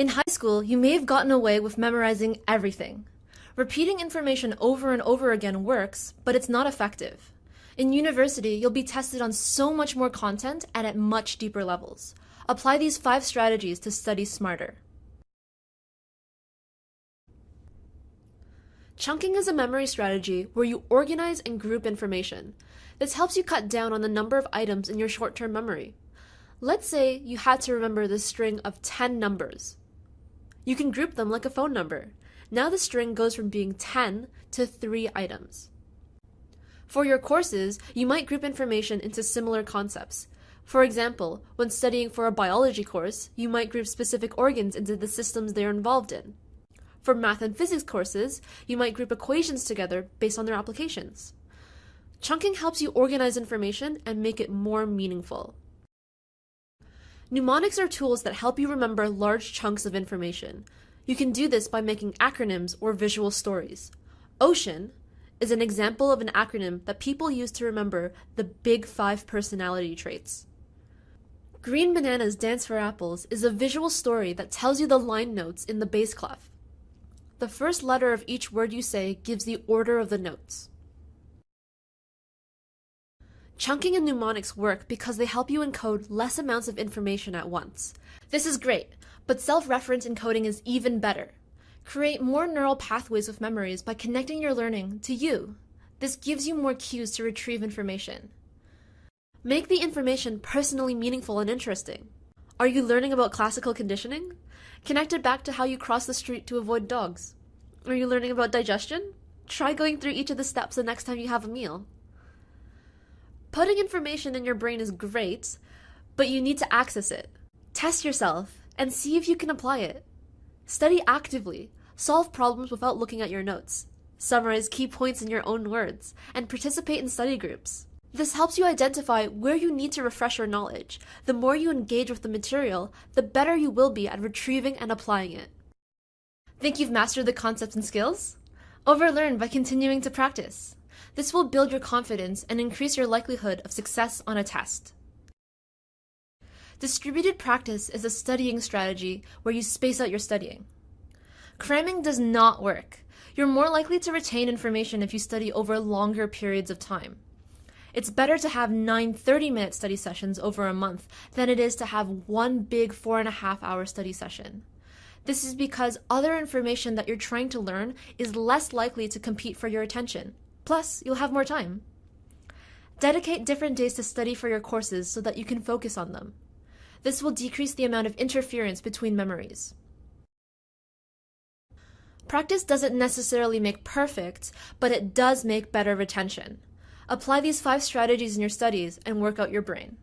In high school, you may have gotten away with memorizing everything. Repeating information over and over again works, but it's not effective. In university, you'll be tested on so much more content and at much deeper levels. Apply these five strategies to study smarter. Chunking is a memory strategy where you organize and group information. This helps you cut down on the number of items in your short-term memory. Let's say you had to remember the string of 10 numbers. You can group them like a phone number. Now the string goes from being 10 to 3 items. For your courses, you might group information into similar concepts. For example, when studying for a biology course, you might group specific organs into the systems they are involved in. For math and physics courses, you might group equations together based on their applications. Chunking helps you organize information and make it more meaningful. Mnemonics are tools that help you remember large chunks of information. You can do this by making acronyms or visual stories. OCEAN is an example of an acronym that people use to remember the big five personality traits. Green Bananas Dance for Apples is a visual story that tells you the line notes in the bass clef. The first letter of each word you say gives the order of the notes. Chunking and mnemonics work because they help you encode less amounts of information at once. This is great, but self-reference encoding is even better. Create more neural pathways with memories by connecting your learning to you. This gives you more cues to retrieve information. Make the information personally meaningful and interesting. Are you learning about classical conditioning? Connect it back to how you cross the street to avoid dogs. Are you learning about digestion? Try going through each of the steps the next time you have a meal. Putting information in your brain is great, but you need to access it. Test yourself and see if you can apply it. Study actively, solve problems without looking at your notes, summarize key points in your own words, and participate in study groups. This helps you identify where you need to refresh your knowledge. The more you engage with the material, the better you will be at retrieving and applying it. Think you've mastered the concepts and skills? Overlearn by continuing to practice. This will build your confidence and increase your likelihood of success on a test. Distributed practice is a studying strategy where you space out your studying. Cramming does not work. You're more likely to retain information if you study over longer periods of time. It's better to have nine 30 minute study sessions over a month than it is to have one big four and a half hour study session. This is because other information that you're trying to learn is less likely to compete for your attention. Plus, you'll have more time. Dedicate different days to study for your courses so that you can focus on them. This will decrease the amount of interference between memories. Practice doesn't necessarily make perfect, but it does make better retention. Apply these five strategies in your studies and work out your brain.